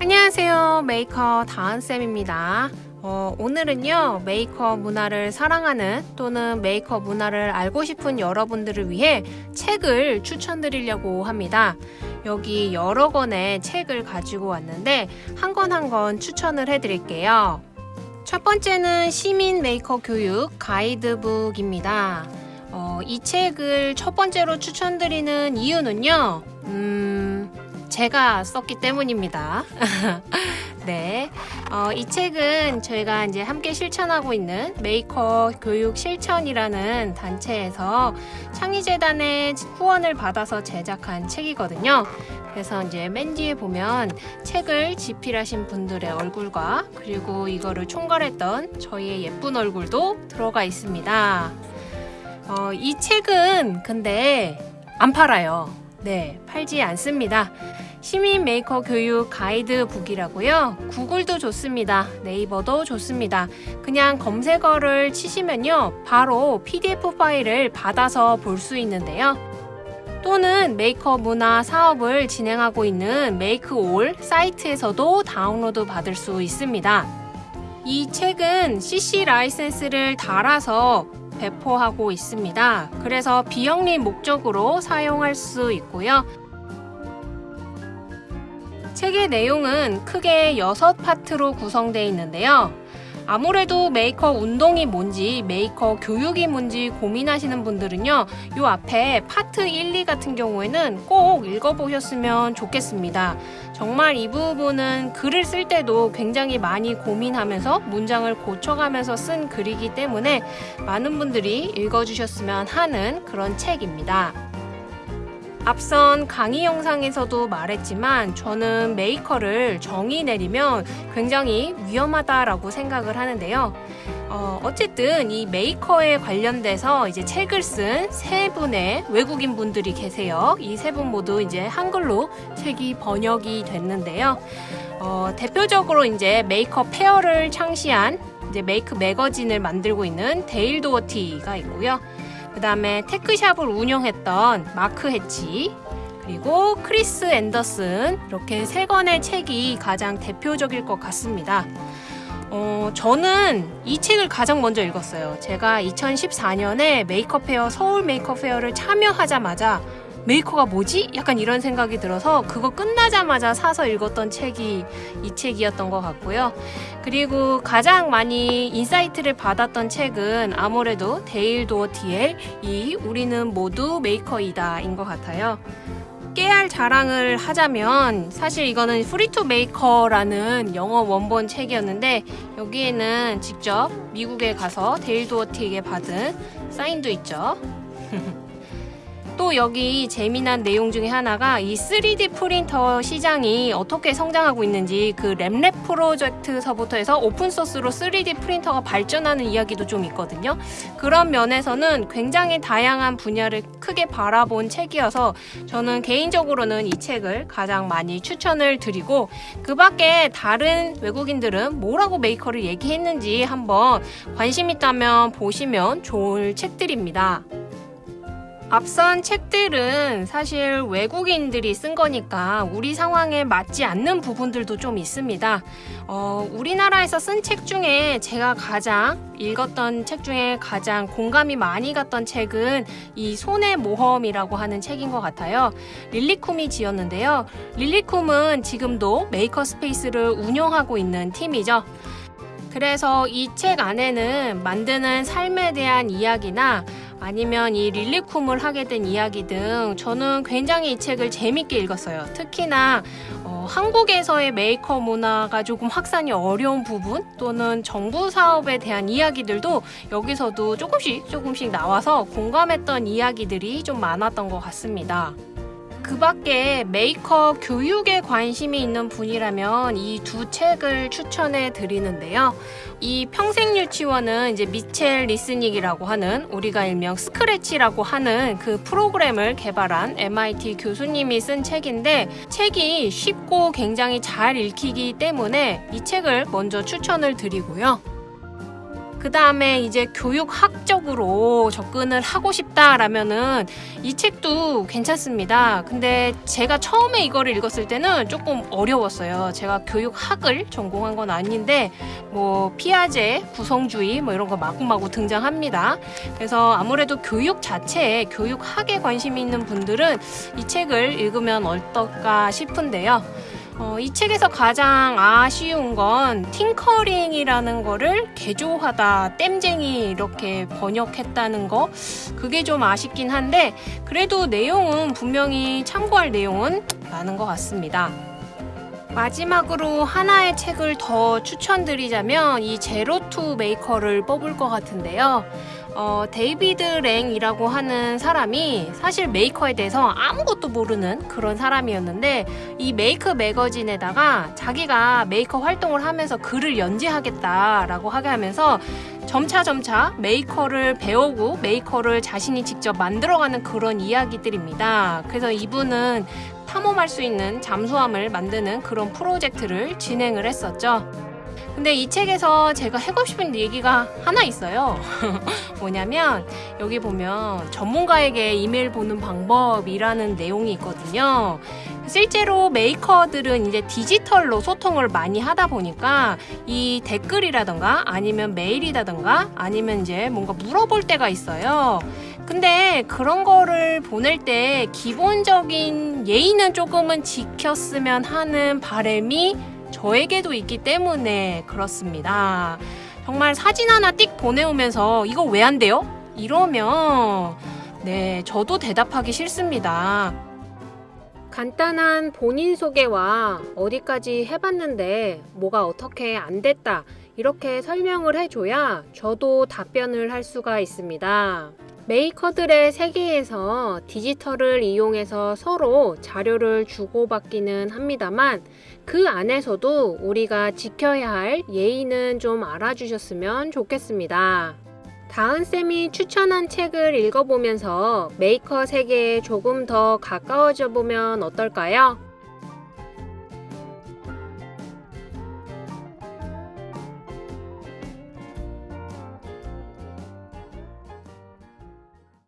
안녕하세요. 메이커 다은쌤입니다. 어, 오늘은요 메이커 문화를 사랑하는 또는 메이커 문화를 알고 싶은 여러분들을 위해 책을 추천드리려고 합니다. 여기 여러 권의 책을 가지고 왔는데 한 권 한 권 추천을 해드릴게요. 첫 번째는 시민 메이커 교육 가이드북입니다. 어, 이 책을 첫 번째로 추천드리는 이유는요 음, 제가 썼기 때문입니다. 네. 어, 이 책은 저희가 이제 함께 실천하고 있는 메이커 교육 실천이라는 단체에서 창의재단의 후원을 받아서 제작한 책이거든요. 그래서 이제 맨 뒤에 보면 책을 집필하신 분들의 얼굴과 그리고 이거를 총괄했던 저희의 예쁜 얼굴도 들어가 있습니다. 어, 이 책은 근데 안 팔아요. 네, 팔지 않습니다. 시민 메이커 교육 가이드북이라고요. 구글도 좋습니다. 네이버도 좋습니다. 그냥 검색어를 치시면요. 바로 PDF 파일을 받아서 볼 수 있는데요. 또는 메이커 문화 사업을 진행하고 있는 메이크올 사이트에서도 다운로드 받을 수 있습니다. 이 책은 CC license를 달아서 배포하고 있습니다. 그래서 비영리 목적으로 사용할 수 있고요. 책의 내용은 크게 6파트로 구성되어 있는데요. 아무래도 메이커 운동이 뭔지 메이커 교육이 뭔지 고민하시는 분들은요 요 앞에 파트 1, 2 같은 경우에는 꼭 읽어보셨으면 좋겠습니다 정말 이 부분은 글을 쓸 때도 굉장히 많이 고민하면서 문장을 고쳐가면서 쓴 글이기 때문에 많은 분들이 읽어주셨으면 하는 그런 책입니다 앞선 강의 영상에서도 말했지만 저는 메이커를 정의 내리면 굉장히 위험하다라고 생각을 하는데요. 어, 어쨌든 이 메이커에 관련돼서 이제 책을 쓴 세 분의 외국인 분들이 계세요. 이 세 분 모두 이제 한글로 책이 번역이 됐는데요. 어, 대표적으로 이제 메이커 페어를 창시한 이제 메이크 매거진을 만들고 있는 데일 도어티가 있고요. 그 다음에 테크샵을 운영했던 마크 해치 그리고 크리스 앤더슨 이렇게 세 권의 책이 가장 대표적일 것 같습니다. 어, 저는 이 책을 가장 먼저 읽었어요. 제가 2014년에 메이커 페어 서울 메이커 페어를 참여하자마자 메이커가 뭐지? 약간 이런 생각이 들어서 그거 끝나자마자 사서 읽었던 책이 이 책이었던 것 같고요. 그리고 가장 많이 insight를 받았던 책은 아무래도 데일 도어티의 이 우리는 모두 메이커이다 인 것 같아요. 깨알 자랑을 하자면 사실 이거는 Free to Make라는 영어 원본 책이었는데 여기에는 직접 미국에 가서 데일 도어티에게 받은 사인도 있죠. 또 여기 재미난 내용 중에 하나가 이 3D 프린터 시장이 어떻게 성장하고 있는지 그 RepRap 프로젝트서부터 해서 open source로 3D 프린터가 발전하는 이야기도 좀 있거든요. 그런 면에서는 굉장히 다양한 분야를 크게 바라본 책이어서 저는 개인적으로는 이 책을 가장 많이 추천을 드리고 그 밖에 다른 외국인들은 뭐라고 메이커를 얘기했는지 한번 관심 있다면 보시면 좋을 책들입니다. 앞선 책들은 사실 외국인들이 쓴 거니까 우리 상황에 맞지 않는 부분들도 좀 있습니다. 어, 우리나라에서 쓴 책 중에 제가 가장 읽었던 책 중에 가장 공감이 많이 갔던 책은 이 손의 모험이라고 하는 책인 것 같아요. 릴리쿰이 지었는데요. 릴리쿰은 지금도 maker space를 운영하고 있는 팀이죠. 그래서 이 책 안에는 만드는 삶에 대한 이야기나 아니면 이 릴리쿰을 하게 된 이야기 등 저는 굉장히 이 책을 재밌게 읽었어요. 특히나 어, 한국에서의 메이커 문화가 조금 확산이 어려운 부분 또는 정부 사업에 대한 이야기들도 여기서도 조금씩 조금씩 나와서 공감했던 이야기들이 좀 많았던 것 같습니다. 그 밖에 메이커 교육에 관심이 있는 분이라면 이 두 책을 추천해 드리는데요. 이 평생 유치원은 이제 미첼 레스닉이라고 하는 우리가 일명 스크래치라고 하는 그 프로그램을 개발한 MIT 교수님이 쓴 책인데 책이 쉽고 굉장히 잘 읽히기 때문에 이 책을 먼저 추천을 드리고요. 그 다음에 이제 교육학적으로 접근을 하고 싶다라면은 이 책도 괜찮습니다. 근데 제가 처음에 이거를 읽었을 때는 조금 어려웠어요. 제가 교육학을 전공한 건 아닌데 뭐 피아제, 구성주의 뭐 이런 거 마구마구 등장합니다. 그래서 아무래도 교육 자체에 교육학에 관심이 있는 분들은 이 책을 읽으면 어떨까 싶은데요. 어, 이 책에서 가장 아쉬운 건 팅커링이라는 거를 개조하다 땜쟁이 이렇게 번역했다는 거 그게 좀 아쉽긴 한데 그래도 내용은 분명히 참고할 내용은 많은 것 같습니다. 마지막으로 하나의 책을 더 추천드리자면 이 Zero to Maker를 뽑을 것 같은데요. 어, 데이비드 랭이라고 하는 사람이 사실 메이커에 대해서 아무것도 모르는 그런 사람이었는데 이 Make 매거진에다가 자기가 메이커 활동을 하면서 글을 연재하겠다라고 하게 하면서 점차 점차 메이커를 배우고 메이커를 자신이 직접 만들어가는 그런 이야기들입니다. 그래서 이분은 탐험할 수 있는 잠수함을 만드는 그런 프로젝트를 진행을 했었죠. 근데 이 책에서 제가 하고 싶은 얘기가 하나 있어요. 뭐냐면 여기 보면 전문가에게 이메일 보내는 방법이라는 내용이 있거든요. 실제로 메이커들은 이제 디지털로 소통을 많이 하다 보니까 이 댓글이라던가 아니면 메일이라던가 아니면 이제 뭔가 물어볼 때가 있어요. 근데 그런 거를 보낼 때 기본적인 예의는 조금은 지켰으면 하는 바람이 저에게도 있기 때문에 그렇습니다. 정말 사진 하나 띡 보내오면서 이거 왜 안 돼요? 이러면 네, 저도 대답하기 싫습니다. 간단한 본인 소개와 어디까지 해봤는데 뭐가 어떻게 안 됐다 이렇게 설명을 해줘야 저도 답변을 할 수가 있습니다. 메이커들의 세계에서 디지털을 이용해서 서로 자료를 주고받기는 합니다만 그 안에서도 우리가 지켜야 할 예의는 좀 알아주셨으면 좋겠습니다. 다은쌤이 추천한 책을 읽어보면서 메이커 세계에 조금 더 가까워져 보면 어떨까요?